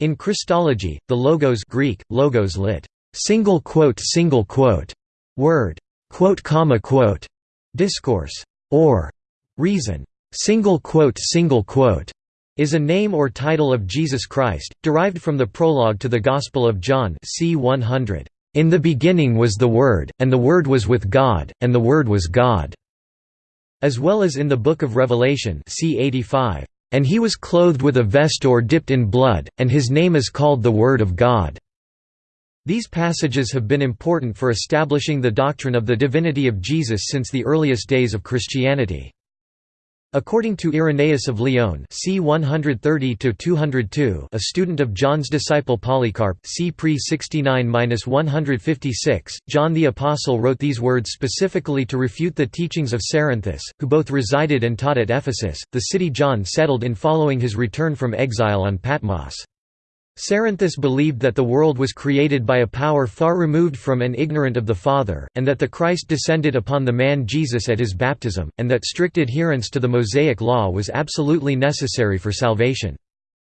In Christology, the logos Greek, logos lit. single quote single quote word quote comma quote discourse or reason single quote single quote is a name or title of Jesus Christ, derived from the prologue to the Gospel of John c. 100. In the beginning was the Word, and the Word was with God, and the Word was God." As well as in the Book of Revelation c. 85. And he was clothed with a vest or dipped in blood, and his name is called the Word of God." These passages have been important for establishing the doctrine of the divinity of Jesus since the earliest days of Christianity. According to Irenaeus of Lyon c. 130–202 a student of John's disciple Polycarp c. pre 69–156, John the Apostle wrote these words specifically to refute the teachings of Cerinthus, who both resided and taught at Ephesus, the city John settled in following his return from exile on Patmos. Cerinthus believed that the world was created by a power far removed from and ignorant of the Father, and that the Christ descended upon the man Jesus at his baptism, and that strict adherence to the Mosaic law was absolutely necessary for salvation.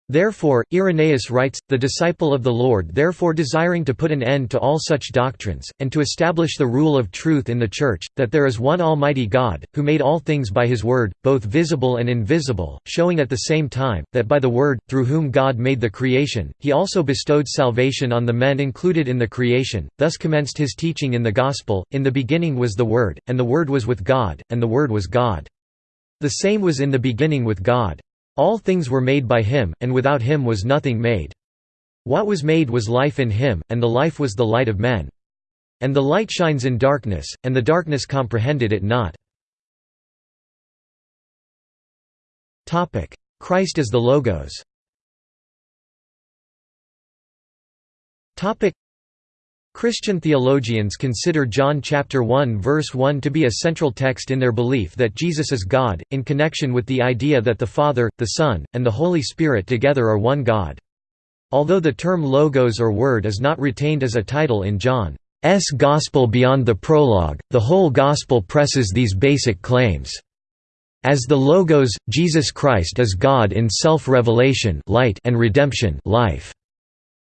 Therefore, Irenaeus writes, the disciple of the Lord therefore desiring to put an end to all such doctrines, and to establish the rule of truth in the Church, that there is one Almighty God, who made all things by his word, both visible and invisible, showing at the same time, that by the word, through whom God made the creation, he also bestowed salvation on the men included in the creation, thus commenced his teaching in the Gospel, In the beginning was the Word, and the Word was with God, and the Word was God. The same was in the beginning with God. All things were made by him, and without him was nothing made. What was made was life in him, and the life was the light of men. And the light shines in darkness, and the darkness comprehended it not. Christ as the Logos Christian theologians consider John chapter 1 verse 1 to be a central text in their belief that Jesus is God, in connection with the idea that the Father, the Son, and the Holy Spirit together are one God. Although the term logos or word is not retained as a title in John's Gospel beyond the prologue, the whole Gospel presses these basic claims. As the Logos, Jesus Christ is God in self-revelation light and redemption life.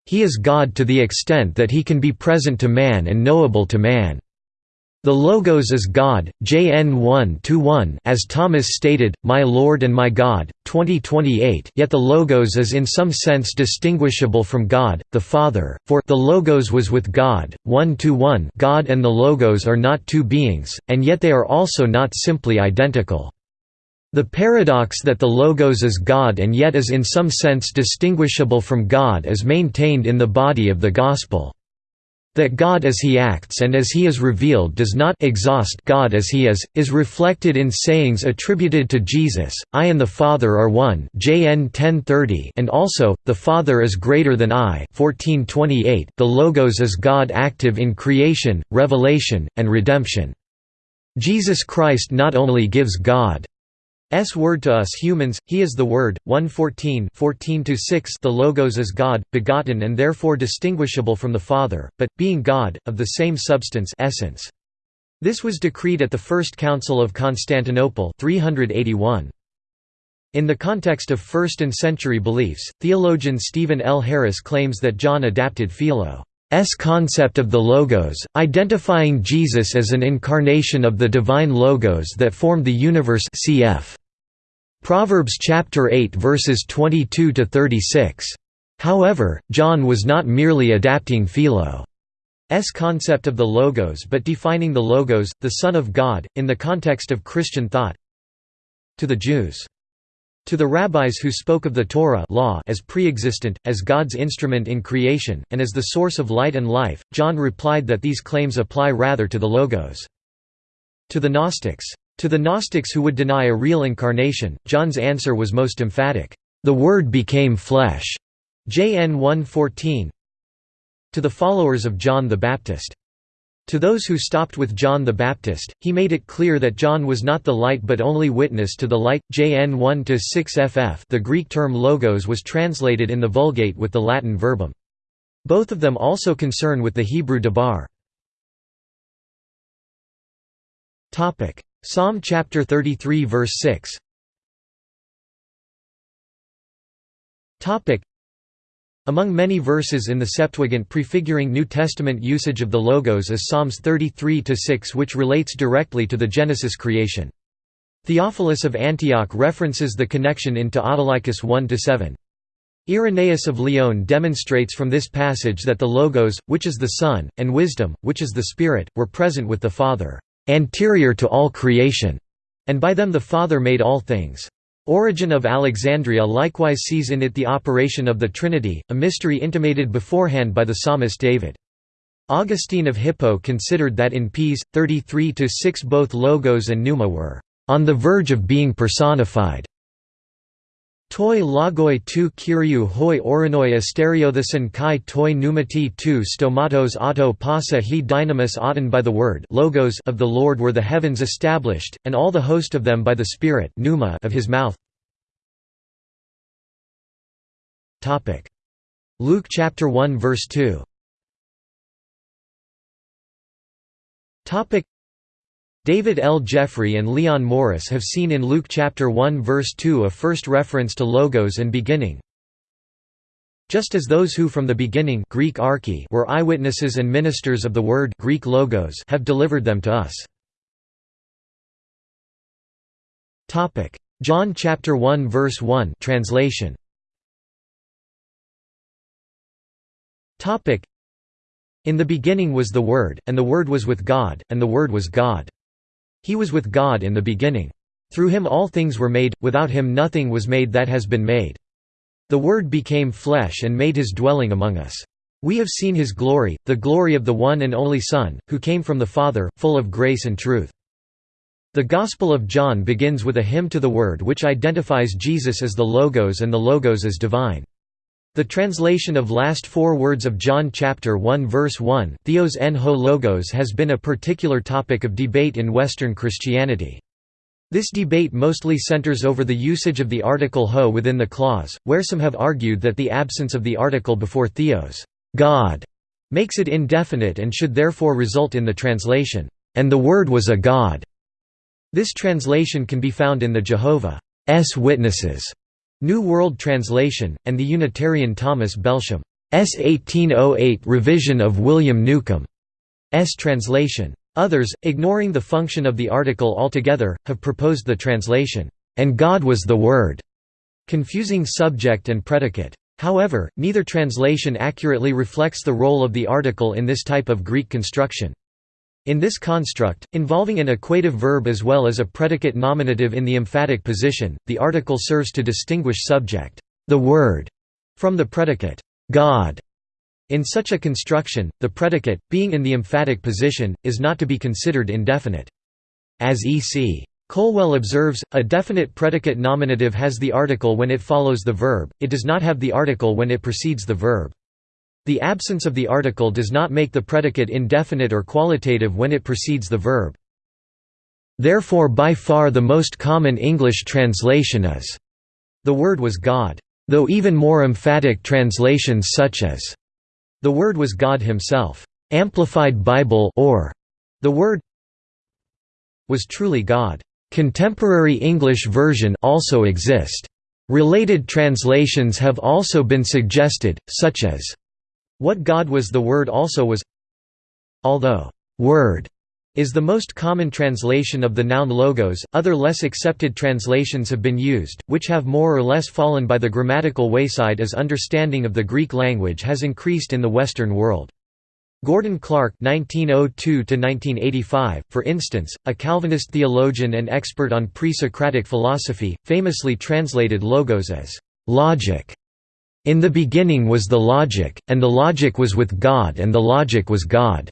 He is God to the extent that he can be present to man and knowable to man. The Logos is God, JN 1 as Thomas stated, My Lord and my God, 2028 yet the Logos is in some sense distinguishable from God, the Father, for the Logos was with God, 1 1 God and the Logos are not two beings, and yet they are also not simply identical. The paradox that the Logos is God and yet is in some sense distinguishable from God is maintained in the body of the Gospel. That God as he acts and as he is revealed does not exhaust God as he is, is reflected in sayings attributed to Jesus, I and the Father are one JN 1030 and also, the Father is greater than I 1428 the Logos is God active in creation, revelation, and redemption. Jesus Christ not only gives God S word to us humans, he is the Word, 114 14 the Logos is God, begotten and therefore distinguishable from the Father, but, being God, of the same substance essence. This was decreed at the First Council of Constantinople 381. In the context of 1st and century beliefs, theologian Stephen L. Harris claims that John adapted Philo. S concept of the Logos, identifying Jesus as an incarnation of the divine Logos that formed the universe cf. Proverbs chapter 8 verses 22 to 36. However, John was not merely adapting Philo's concept of the Logos but defining the Logos, the Son of God, in the context of Christian thought. To the Jews to the rabbis who spoke of the Torah law as pre-existent, as God's instrument in creation, and as the source of light and life, John replied that these claims apply rather to the Logos. To the Gnostics. To the Gnostics who would deny a real incarnation, John's answer was most emphatic, "...the Word became flesh." JN 1:14. To the followers of John the Baptist. To those who stopped with John the Baptist, he made it clear that John was not the light but only witness to the light. JN 1-6 ff The Greek term logos was translated in the Vulgate with the Latin verbum. Both of them also concern with the Hebrew dabar. Psalm chapter 33 verse 6 Among many verses in the Septuagint prefiguring New Testament usage of the Logos is Psalms 33–6 which relates directly to the Genesis creation. Theophilus of Antioch references the connection into Autolycus 1–7. Irenaeus of Lyon demonstrates from this passage that the Logos, which is the Son, and Wisdom, which is the Spirit, were present with the Father, anterior to all creation, and by them the Father made all things. Origen of Alexandria likewise sees in it the operation of the Trinity, a mystery intimated beforehand by the psalmist David. Augustine of Hippo considered that in Ps. 33–6 both Logos and Pneuma were on the verge of being personified. Toi logoi tu kyriou hoi orinoi asteriothason kai toi pneumati tu stomatos auto pasa he dynamis auton by the word logos of the Lord were the heavens established, and all the host of them by the Spirit pneuma of his mouth. Luke chapter 1 verse 2 David L. Jeffrey and Leon Morris have seen in Luke chapter 1 verse 2 a first reference to logos and beginning. Just as those who from the beginning Greek archi were eyewitnesses and ministers of the word Greek logos have delivered them to us. Topic: John chapter 1 verse 1 translation. Topic: In the beginning was the word and the word was with God and the word was God. He was with God in the beginning. Through him all things were made, without him nothing was made that has been made. The Word became flesh and made his dwelling among us. We have seen his glory, the glory of the one and only Son, who came from the Father, full of grace and truth. The Gospel of John begins with a hymn to the Word which identifies Jesus as the Logos and the Logos as divine. The translation of last four words of John chapter 1 verse 1, Theos en ho logos has been a particular topic of debate in Western Christianity. This debate mostly centers over the usage of the article ho within the clause, where some have argued that the absence of the article before theos God", makes it indefinite and should therefore result in the translation, "...and the Word was a God". This translation can be found in the Jehovah's Witnesses New World Translation, and the Unitarian Thomas Belsham S. 1808 revision of William Newcome's translation. Others, ignoring the function of the article altogether, have proposed the translation, "...and God was the Word", confusing subject and predicate. However, neither translation accurately reflects the role of the article in this type of Greek construction. In this construct, involving an equative verb as well as a predicate nominative in the emphatic position, the article serves to distinguish subject, the word, from the predicate, God. In such a construction, the predicate, being in the emphatic position, is not to be considered indefinite. As E.C. Colwell observes, a definite predicate nominative has the article when it follows the verb, it does not have the article when it precedes the verb. The absence of the article does not make the predicate indefinite or qualitative when it precedes the verb. Therefore by far the most common English translation is, "...the word was God." Though even more emphatic translations such as, "...the word was God himself." Amplified Bible or, "...the word was truly God." Contemporary English version also exist. Related translations have also been suggested, such as what God was the Word also was Although, "'Word' is the most common translation of the noun logos, other less accepted translations have been used, which have more or less fallen by the grammatical wayside as understanding of the Greek language has increased in the Western world. Gordon Clark (1902–1985), for instance, a Calvinist theologian and expert on pre-Socratic philosophy, famously translated logos as logic in the beginning was the logic, and the logic was with God and the logic was God."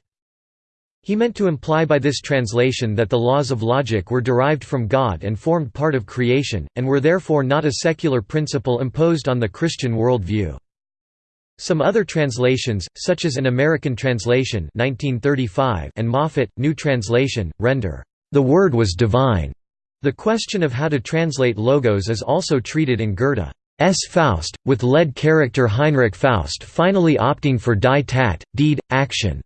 He meant to imply by this translation that the laws of logic were derived from God and formed part of creation, and were therefore not a secular principle imposed on the Christian worldview. Some other translations, such as an American translation 1935 and Moffatt, New Translation, render, "...the Word was divine." The question of how to translate logos is also treated in Goethe. S. Faust, with lead character Heinrich Faust finally opting for die Tat, deed, action.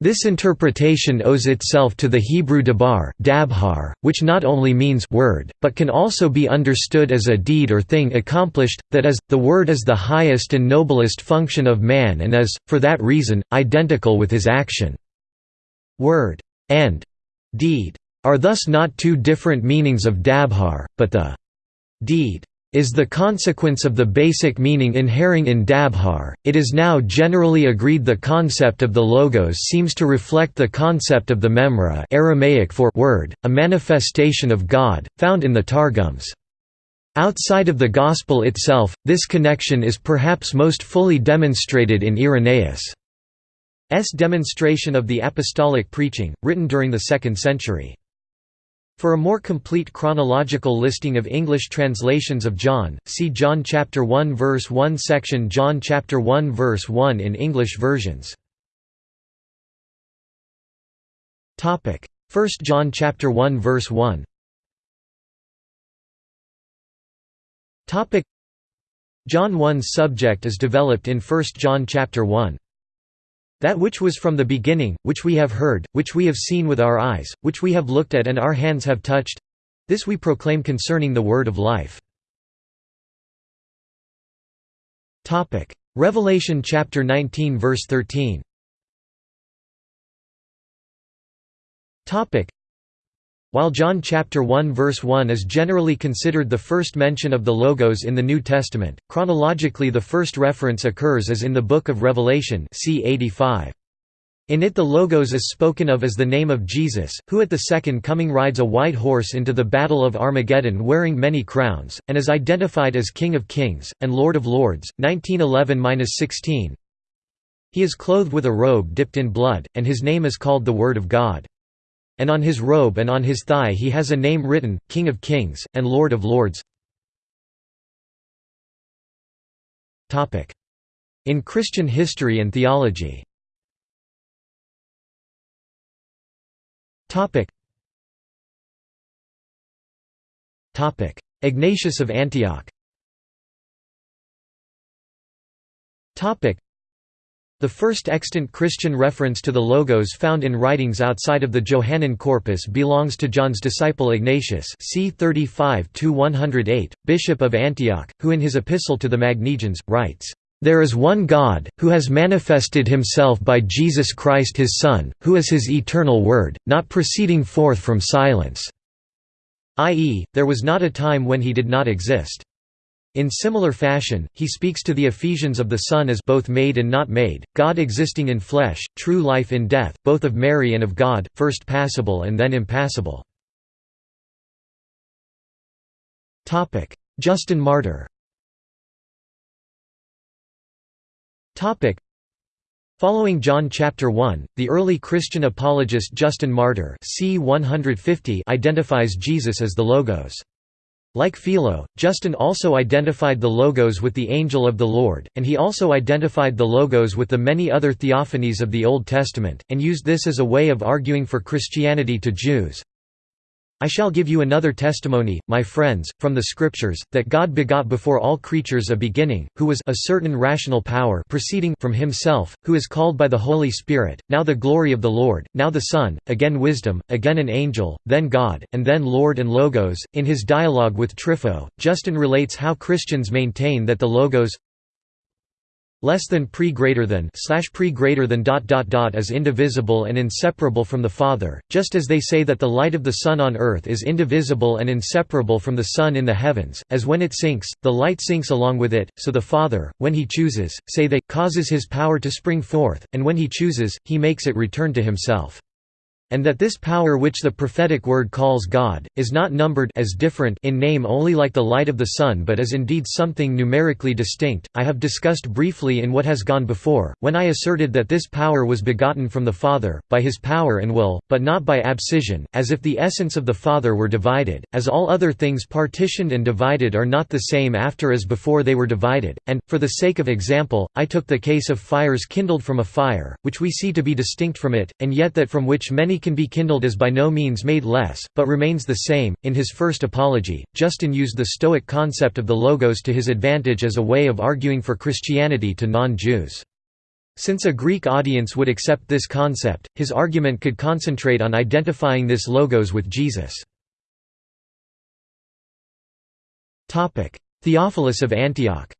This interpretation owes itself to the Hebrew dabar dabhar, which not only means word, but can also be understood as a deed or thing accomplished, that is, the word is the highest and noblest function of man and is, for that reason, identical with his action. Word and deed are thus not two different meanings of dabhar, but the deed is the consequence of the basic meaning inhering in Dabhar. It is now generally agreed the concept of the logos seems to reflect the concept of the memra Aramaic for word, a manifestation of God, found in the Targums. Outside of the Gospel itself, this connection is perhaps most fully demonstrated in Irenaeus' demonstration of the apostolic preaching, written during the 2nd century. For a more complete chronological listing of English translations of John, see John chapter 1 verse 1 section John chapter 1 verse 1 in English versions. Topic: 1 John chapter 1 verse 1. Topic: John 1's subject is developed in 1 John chapter 1. That which was from the beginning, which we have heard, which we have seen with our eyes, which we have looked at and our hands have touched this we proclaim concerning the word of life. Topic: Revelation chapter 19 verse 13 while John chapter 1 verse 1 is generally considered the first mention of the Logos in the New Testament, chronologically the first reference occurs as in the Book of Revelation c. 85. In it the Logos is spoken of as the name of Jesus, who at the second coming rides a white horse into the Battle of Armageddon wearing many crowns, and is identified as King of Kings, and Lord of Lords, 1911–16. He is clothed with a robe dipped in blood, and his name is called the Word of God. And on his robe and on his thigh he has a name written, King of Kings, and Lord of Lords. In Christian history and theology. Ignatius of Antioch the first extant Christian reference to the Logos found in writings outside of the Johannine corpus belongs to John's disciple Ignatius c. 35 Bishop of Antioch, who in his epistle to the Magnesians, writes, "...there is one God, who has manifested himself by Jesus Christ his Son, who is his eternal Word, not proceeding forth from silence." i.e., there was not a time when he did not exist. In similar fashion, he speaks to the Ephesians of the Son as both made and not made, God existing in flesh, true life in death, both of Mary and of God, first passible and then impassible. Justin Martyr Following John chapter 1, the early Christian apologist Justin Martyr c. 150 identifies Jesus as the Logos. Like Philo, Justin also identified the Logos with the angel of the Lord, and he also identified the Logos with the many other theophanies of the Old Testament, and used this as a way of arguing for Christianity to Jews. I shall give you another testimony, my friends, from the Scriptures, that God begot before all creatures a beginning, who was a certain rational power proceeding from himself, who is called by the Holy Spirit, now the glory of the Lord, now the Son, again wisdom, again an angel, then God, and then Lord and Logos. In his dialogue with Trypho, Justin relates how Christians maintain that the Logos less than pre greater than slash pre greater than dot dot dot is indivisible and inseparable from the Father, just as they say that the light of the sun on earth is indivisible and inseparable from the sun in the heavens, as when it sinks, the light sinks along with it, so the Father, when he chooses, say they, causes his power to spring forth, and when he chooses, he makes it return to himself and that this power which the prophetic word calls God, is not numbered as different in name only like the light of the sun but is indeed something numerically distinct, I have discussed briefly in what has gone before, when I asserted that this power was begotten from the Father, by his power and will, but not by abscission, as if the essence of the Father were divided, as all other things partitioned and divided are not the same after as before they were divided, and, for the sake of example, I took the case of fires kindled from a fire, which we see to be distinct from it, and yet that from which many can be kindled is by no means made less, but remains the same. In his first apology, Justin used the Stoic concept of the Logos to his advantage as a way of arguing for Christianity to non Jews. Since a Greek audience would accept this concept, his argument could concentrate on identifying this logos with Jesus. Theophilus of Antioch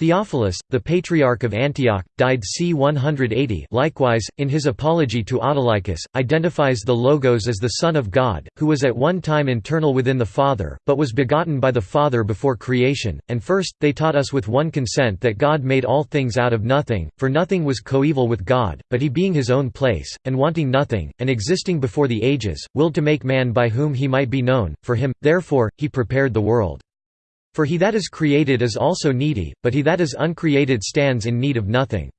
Theophilus, the Patriarch of Antioch, died c. 180 likewise, in his Apology to Autolycus, identifies the Logos as the Son of God, who was at one time internal within the Father, but was begotten by the Father before creation, and first, they taught us with one consent that God made all things out of nothing, for nothing was coeval with God, but he being his own place, and wanting nothing, and existing before the ages, willed to make man by whom he might be known, for him, therefore, he prepared the world. For he that is created is also needy, but he that is uncreated stands in need of nothing.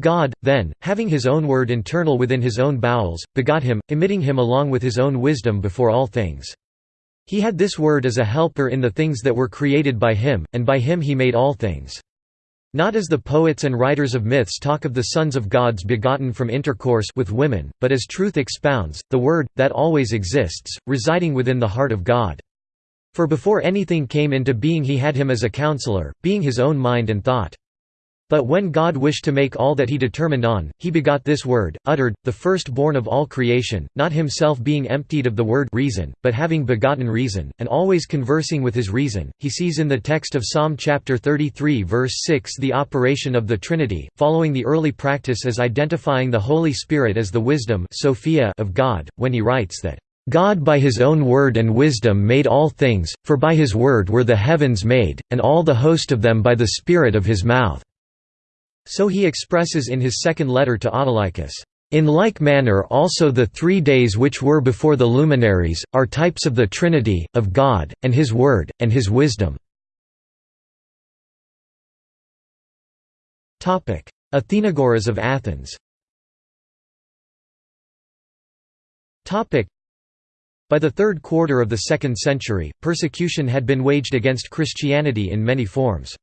God, then, having his own word internal within his own bowels, begot him, emitting him along with his own wisdom before all things. He had this word as a helper in the things that were created by him, and by him he made all things. Not as the poets and writers of myths talk of the sons of gods begotten from intercourse with women, but as truth expounds, the Word, that always exists, residing within the heart of God. For before anything came into being he had him as a counselor, being his own mind and thought. But when God wished to make all that he determined on, he begot this word, uttered, the firstborn of all creation, not himself being emptied of the word reason, but having begotten reason, and always conversing with his reason. He sees in the text of Psalm chapter 33 verse 6 the operation of the Trinity, following the early practice as identifying the Holy Spirit as the wisdom Sophia of God, when he writes that God by his own word and wisdom made all things, for by his word were the heavens made, and all the host of them by the spirit of his mouth." So he expresses in his second letter to Autolycus. In like manner also the three days which were before the luminaries, are types of the Trinity, of God, and His Word, and His wisdom. Athenagoras of Athens by the third quarter of the second century, persecution had been waged against Christianity in many forms.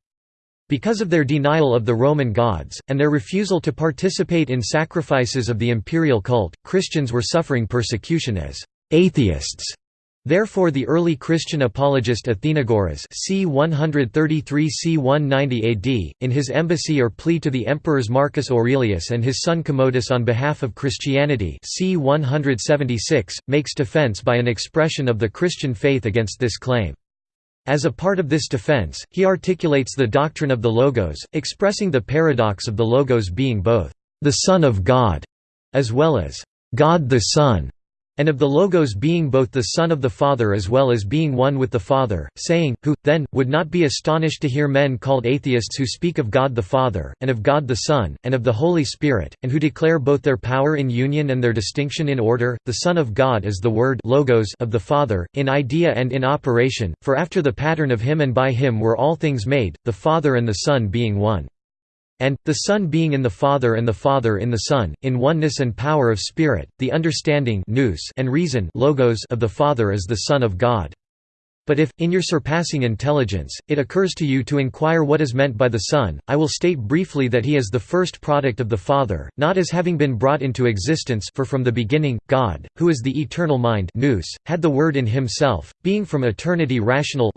Because of their denial of the Roman gods, and their refusal to participate in sacrifices of the imperial cult, Christians were suffering persecution as atheists Therefore the early Christian apologist Athenagoras c. 133 c. 190 AD, in his embassy or plea to the emperors Marcus Aurelius and his son Commodus on behalf of Christianity c. 176, makes defense by an expression of the Christian faith against this claim. As a part of this defense, he articulates the doctrine of the Logos, expressing the paradox of the Logos being both the Son of God, as well as God the Son and of the Logos being both the Son of the Father as well as being one with the Father, saying, Who, then, would not be astonished to hear men called atheists who speak of God the Father, and of God the Son, and of the Holy Spirit, and who declare both their power in union and their distinction in order, the Son of God is the Word logos of the Father, in idea and in operation, for after the pattern of him and by him were all things made, the Father and the Son being one and, the Son being in the Father and the Father in the Son, in oneness and power of Spirit, the understanding and reason logos of the Father is the Son of God. But if, in your surpassing intelligence, it occurs to you to inquire what is meant by the Son, I will state briefly that he is the first product of the Father, not as having been brought into existence for from the beginning, God, who is the eternal mind nous, had the Word in himself, being from eternity rational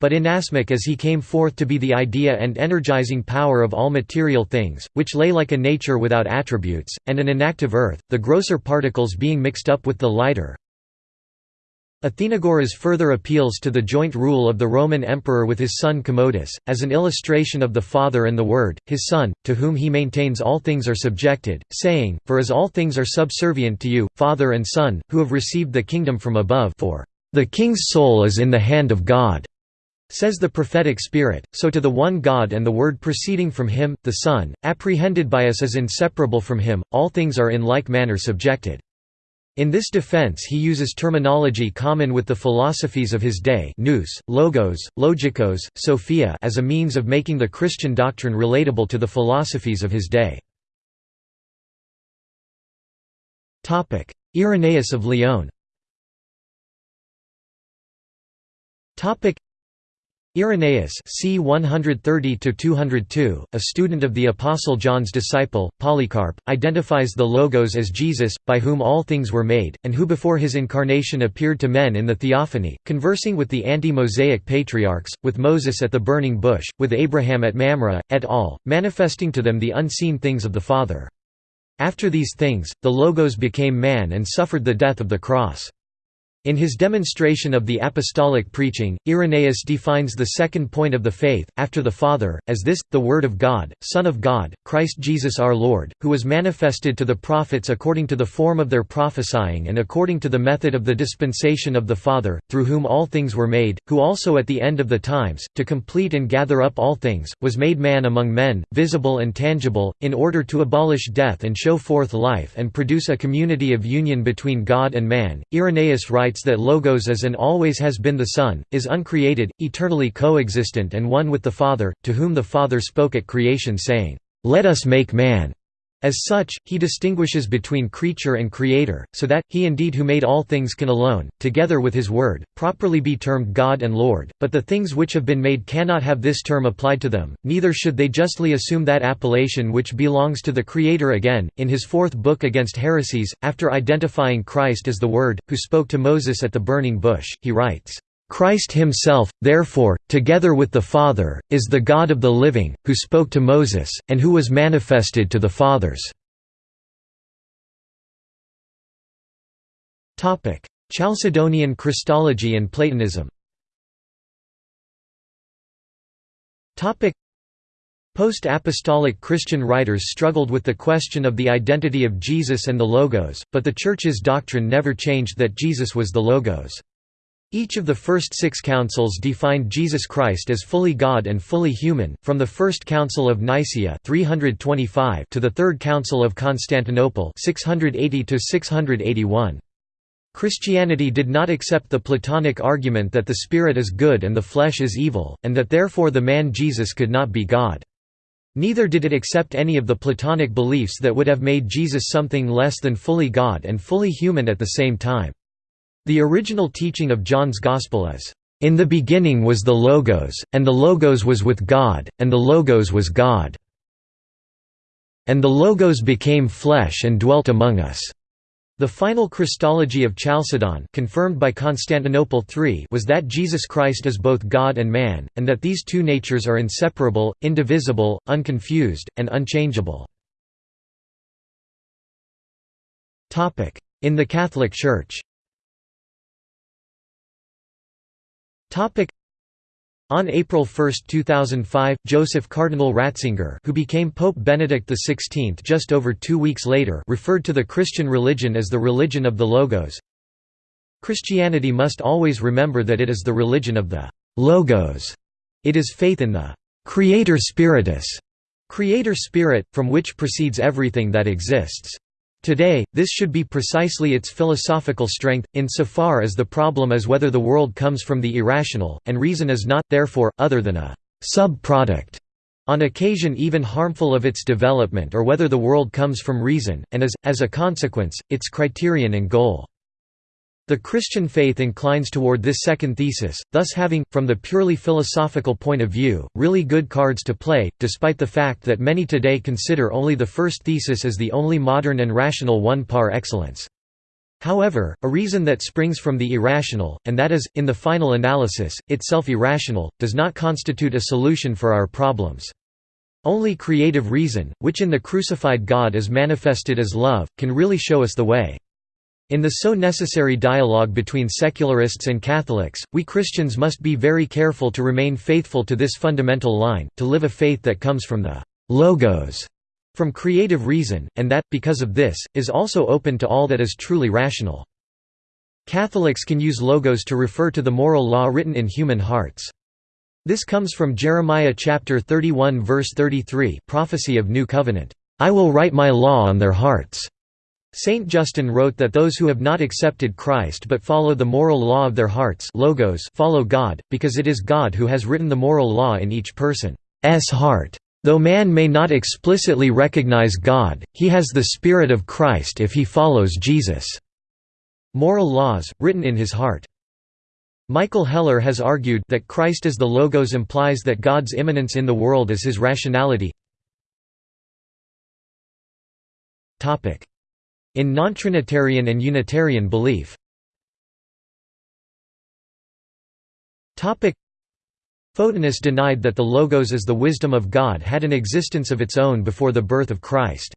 but inasmuch as he came forth to be the idea and energizing power of all material things, which lay like a nature without attributes, and an inactive earth, the grosser particles being mixed up with the lighter, Athenagoras further appeals to the joint rule of the Roman emperor with his son Commodus, as an illustration of the Father and the Word, his Son, to whom he maintains all things are subjected, saying, For as all things are subservient to you, Father and Son, who have received the kingdom from above for the king's soul is in the hand of God. Says the prophetic spirit, so to the one God and the Word proceeding from him, the Son, apprehended by us as inseparable from him, all things are in like manner subjected. In this defense he uses terminology common with the philosophies of his day nous, logos, logikos, sophia as a means of making the Christian doctrine relatable to the philosophies of his day. Irenaeus of Lyon Irenaeus c. 130–202, a student of the Apostle John's disciple, Polycarp, identifies the Logos as Jesus, by whom all things were made, and who before his incarnation appeared to men in the Theophany, conversing with the ante-Mosaic patriarchs, with Moses at the burning bush, with Abraham at Mamre, et al., manifesting to them the unseen things of the Father. After these things, the Logos became man and suffered the death of the cross. In his demonstration of the apostolic preaching, Irenaeus defines the second point of the faith, after the Father, as this, the Word of God, Son of God, Christ Jesus our Lord, who was manifested to the prophets according to the form of their prophesying and according to the method of the dispensation of the Father, through whom all things were made, who also at the end of the times, to complete and gather up all things, was made man among men, visible and tangible, in order to abolish death and show forth life and produce a community of union between God and man. Irenaeus writes that Logos is and always has been the Son, is uncreated, eternally coexistent and one with the Father, to whom the Father spoke at creation saying, "'Let us make man' As such, he distinguishes between creature and creator, so that, he indeed who made all things can alone, together with his word, properly be termed God and Lord, but the things which have been made cannot have this term applied to them, neither should they justly assume that appellation which belongs to the Creator again. In his fourth book Against Heresies, after identifying Christ as the Word, who spoke to Moses at the burning bush, he writes, Christ himself, therefore, together with the Father, is the God of the living, who spoke to Moses, and who was manifested to the fathers. Chalcedonian Christology and Platonism Post-apostolic Christian writers struggled with the question of the identity of Jesus and the Logos, but the Church's doctrine never changed that Jesus was the Logos. Each of the first six councils defined Jesus Christ as fully God and fully human, from the First Council of Nicaea 325 to the Third Council of Constantinople 680 Christianity did not accept the Platonic argument that the spirit is good and the flesh is evil, and that therefore the man Jesus could not be God. Neither did it accept any of the Platonic beliefs that would have made Jesus something less than fully God and fully human at the same time. The original teaching of John's Gospel is, "...in the beginning was the Logos, and the Logos was with God, and the Logos was God. And the Logos became flesh and dwelt among us." The final Christology of Chalcedon confirmed by Constantinople III was that Jesus Christ is both God and man, and that these two natures are inseparable, indivisible, unconfused, and unchangeable. In the Catholic Church on April 1, 2005, Joseph Cardinal Ratzinger who became Pope Benedict XVI just over two weeks later referred to the Christian religion as the religion of the Logos. Christianity must always remember that it is the religion of the «Logos». It is faith in the «Creator Spiritus» creator spirit, from which proceeds everything that exists. Today, this should be precisely its philosophical strength, insofar as the problem is whether the world comes from the irrational, and reason is not, therefore, other than a sub-product, on occasion even harmful of its development or whether the world comes from reason, and is, as a consequence, its criterion and goal. The Christian faith inclines toward this second thesis, thus having, from the purely philosophical point of view, really good cards to play, despite the fact that many today consider only the first thesis as the only modern and rational one par excellence. However, a reason that springs from the irrational, and that is, in the final analysis, itself irrational, does not constitute a solution for our problems. Only creative reason, which in the crucified God is manifested as love, can really show us the way. In the so necessary dialogue between secularists and Catholics, we Christians must be very careful to remain faithful to this fundamental line, to live a faith that comes from the «logos», from creative reason, and that, because of this, is also open to all that is truly rational. Catholics can use logos to refer to the moral law written in human hearts. This comes from Jeremiah chapter 31 verse 33 prophecy of New Covenant, "I will write my law on their hearts." Saint Justin wrote that those who have not accepted Christ but follow the moral law of their hearts logos follow God, because it is God who has written the moral law in each person's heart. Though man may not explicitly recognize God, he has the Spirit of Christ if he follows Jesus' moral laws, written in his heart. Michael Heller has argued that Christ as the Logos implies that God's immanence in the world is his rationality. In non-Trinitarian and Unitarian belief Photinus denied that the Logos as the wisdom of God had an existence of its own before the birth of Christ.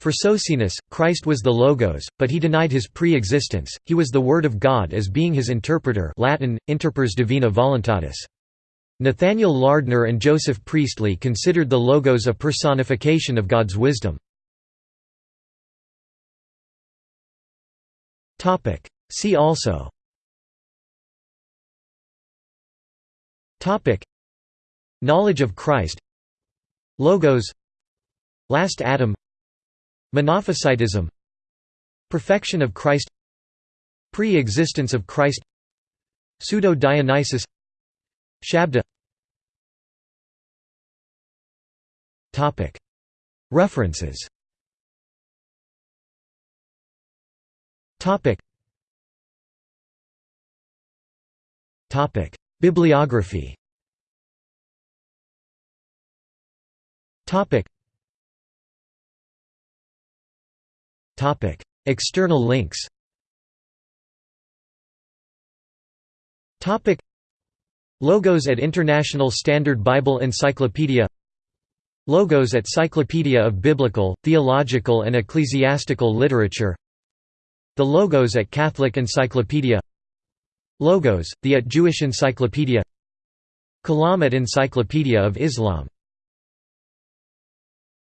For Socinus, Christ was the Logos, but he denied his pre-existence, he was the Word of God as being his interpreter Latin, interpers divina voluntatis. Nathaniel Lardner and Joseph Priestley considered the Logos a personification of God's wisdom. See also. Topic. Knowledge of Christ. Logos. Last Adam. Monophysitism. Perfection of Christ. Pre-existence of Christ. Pseudo-Dionysius. Shabda. Topic. References Bibliography Topic. Topic. External links Topic. Logos at International Standard Bible Encyclopedia Logos at Cyclopedia of Biblical, Theological and Ecclesiastical Literature The Logos at Catholic Encyclopedia. Logos, the at Jewish Encyclopedia. Kalam at Encyclopedia of Islam